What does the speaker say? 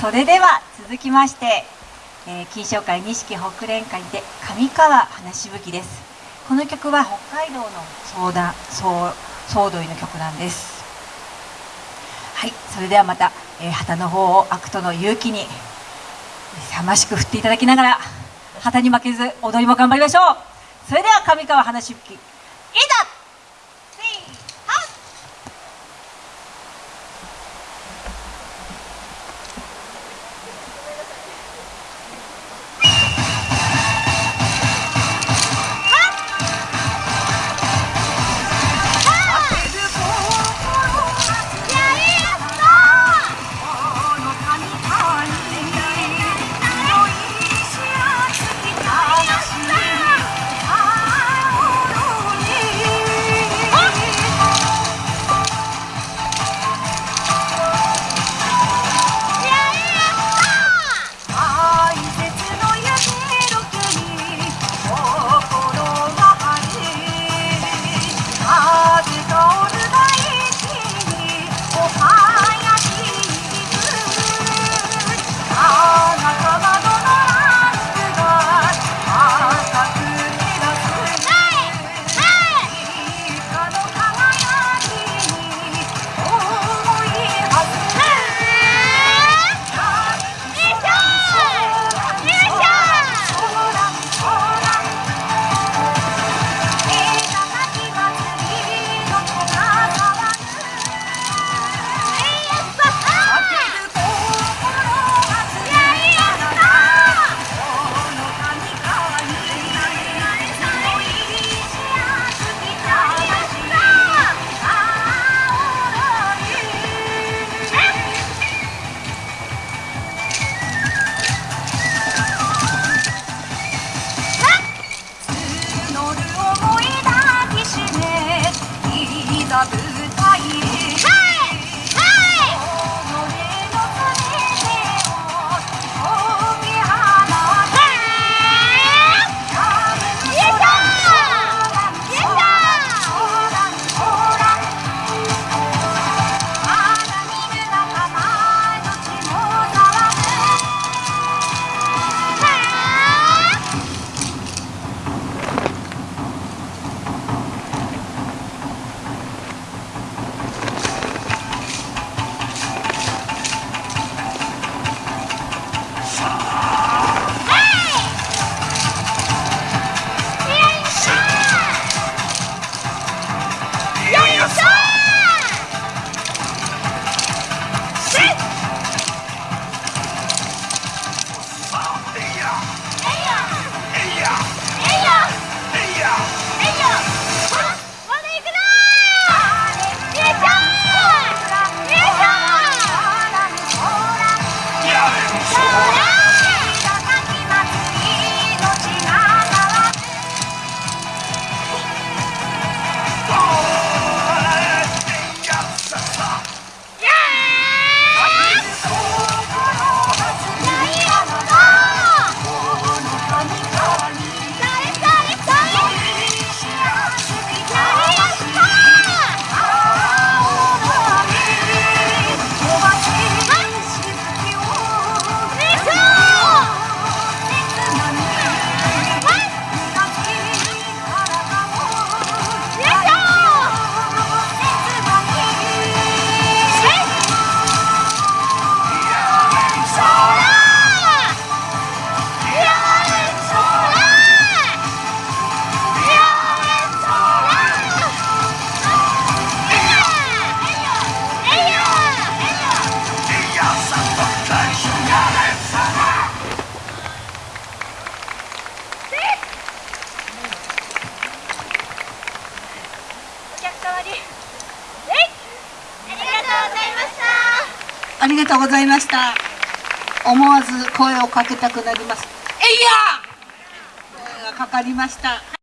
それでは続きまして、えー、金賞会錦北連会で上川花しぶきです。この曲は北海道の相談総総動員の曲なんです。はいそれではまた、えー、旗の方を悪との勇気に勇ましく振っていただきながら旗に負けず踊りも頑張りましょう。それでは上川花しぶきいざ evladı ありがとうございました。思わず声をかけたくなります。えいや声がかかりました。